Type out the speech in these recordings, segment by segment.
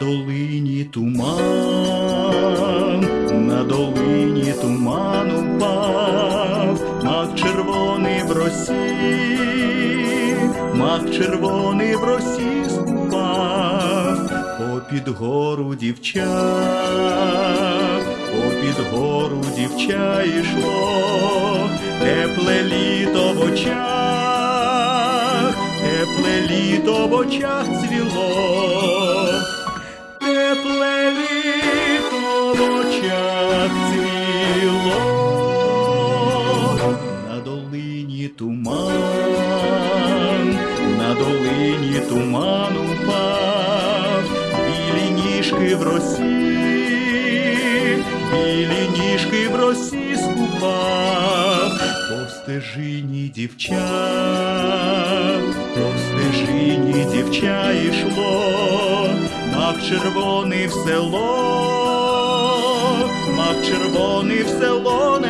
долині туман, на долині туман упав, мак червоний в росі, мак червоний в росі спав, попід гору дівча, попід гору дівча йшло, тепле літо в очах, тепле літо в очах цвіло. Туман, на долині туман упав, білі ніжки в росі, білі ніжки в росі скупав, по стежині дівча, по стежині дівча йшло, мак червоний в село, мак червоний в село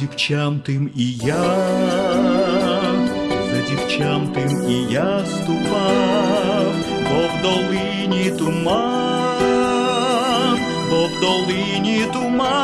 дівчам тим і я, за дівчам тим і я ступав, бо в долині туман, бо в долині туман.